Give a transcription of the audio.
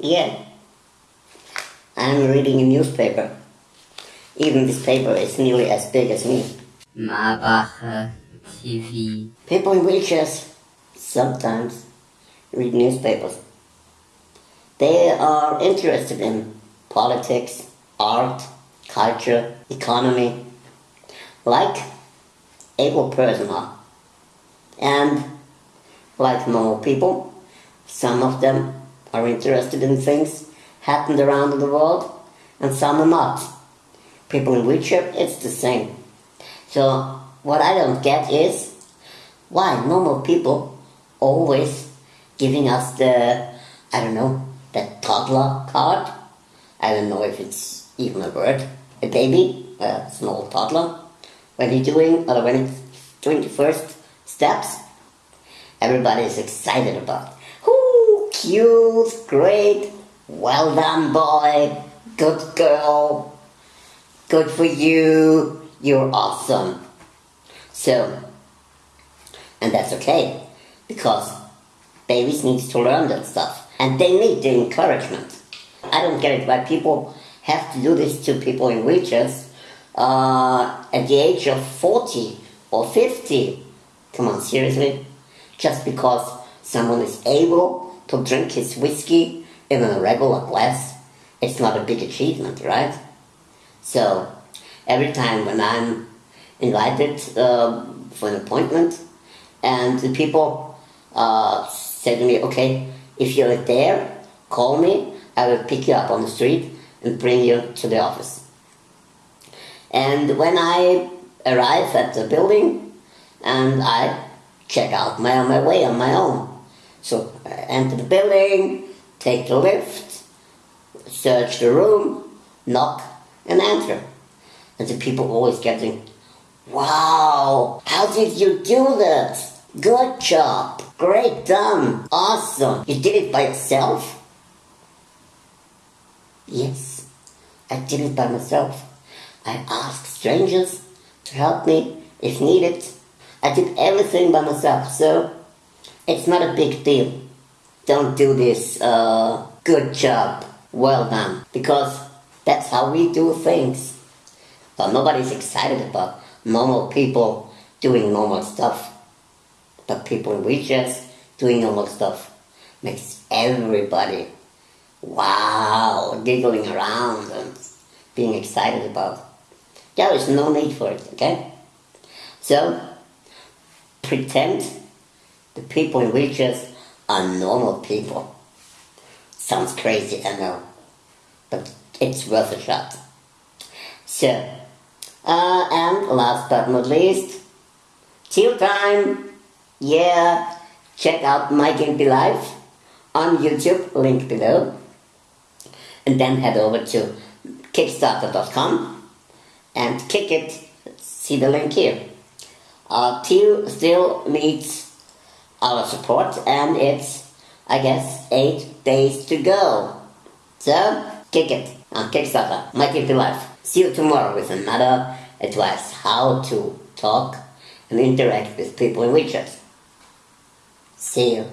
Yeah. I'm reading a newspaper. Even this paper is nearly as big as me. Marbacher TV. People in wheelchairs sometimes read newspapers. They are interested in politics, art, culture, economy, like able person are. And like normal people, some of them are interested in things happened around the world and some are not. People in wheelchair, it's the same. So what I don't get is why normal people always giving us the, I don't know, the toddler card. I don't know if it's even a word. A baby, a small toddler, when he's doing, or when it's doing the first steps, everybody is excited about. Cute, great, well done boy, good girl, good for you, you're awesome. So, and that's okay, because babies need to learn that stuff, and they need the encouragement. I don't get it why people have to do this to people in wheelchairs uh, at the age of 40 or 50. Come on, seriously? Just because someone is able to drink his whiskey in a regular glass, it's not a big achievement, right? So, every time when I'm invited uh, for an appointment, and the people uh, say to me, okay, if you're there, call me, I will pick you up on the street and bring you to the office. And when I arrive at the building, and I check out my, my way on my own. So I enter the building, take the lift, search the room, knock, and enter. And the people always getting, wow, how did you do this? Good job, great done, awesome. You did it by yourself? Yes, I did it by myself. I asked strangers to help me if needed. I did everything by myself, so it's not a big deal. Don't do this, uh, good job, well done, because that's how we do things. But nobody's excited about normal people doing normal stuff. But people in wheelchairs doing normal stuff makes everybody wow, giggling around and being excited about. There is no need for it, okay? So, pretend the people in wheelchairs are normal people. Sounds crazy, I know, but it's worth a shot. So, uh, and last but not least, till time, yeah, check out My Gimpy Life on YouTube, link below and then head over to kickstarter.com and kick it. See the link here. Uh, Teal still needs our support and it's, I guess, eight days to go. So, kick it on Kickstarter. My Gimpy Life. See you tomorrow with another advice how to talk and interact with people in wheelchairs. See you.